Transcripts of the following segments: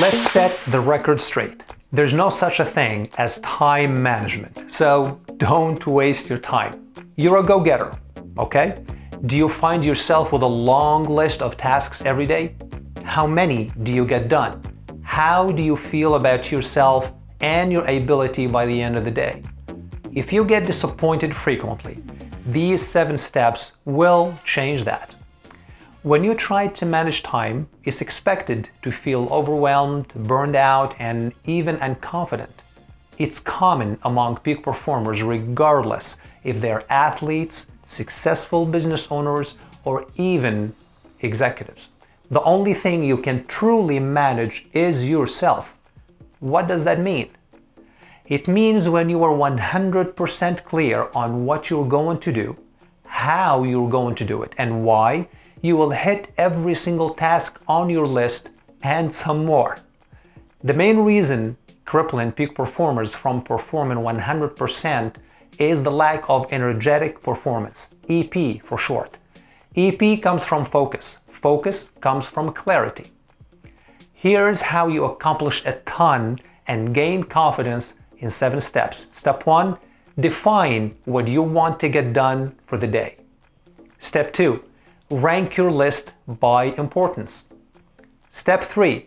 Let's set the record straight. There's no such a thing as time management, so don't waste your time. You're a go-getter, okay? Do you find yourself with a long list of tasks every day? How many do you get done? How do you feel about yourself and your ability by the end of the day? If you get disappointed frequently, these seven steps will change that. When you try to manage time, it's expected to feel overwhelmed, burned out, and even unconfident. It's common among peak performers regardless if they're athletes, successful business owners, or even executives. The only thing you can truly manage is yourself. What does that mean? It means when you are 100% clear on what you're going to do, how you're going to do it, and why, you will hit every single task on your list and some more. The main reason crippling peak performers from performing 100% is the lack of energetic performance, EP for short. EP comes from focus. Focus comes from clarity. Here's how you accomplish a ton and gain confidence in 7 steps. Step 1. Define what you want to get done for the day. Step 2 rank your list by importance. Step 3.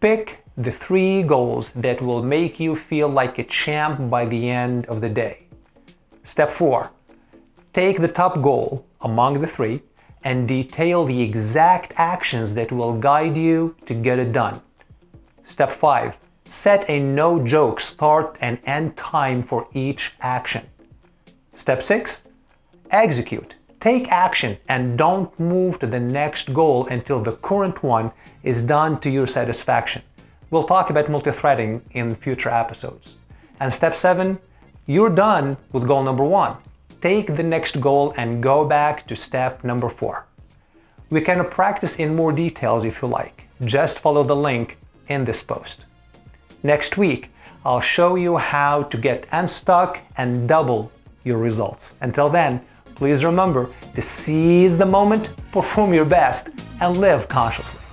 Pick the three goals that will make you feel like a champ by the end of the day. Step 4. Take the top goal among the three and detail the exact actions that will guide you to get it done. Step 5. Set a no-joke start and end time for each action. Step 6. Execute. Take action and don't move to the next goal until the current one is done to your satisfaction. We'll talk about multi-threading in future episodes. And step 7, you're done with goal number 1. Take the next goal and go back to step number 4. We can practice in more details if you like. Just follow the link in this post. Next week, I'll show you how to get unstuck and double your results. Until then, Please remember to seize the moment, perform your best, and live consciously.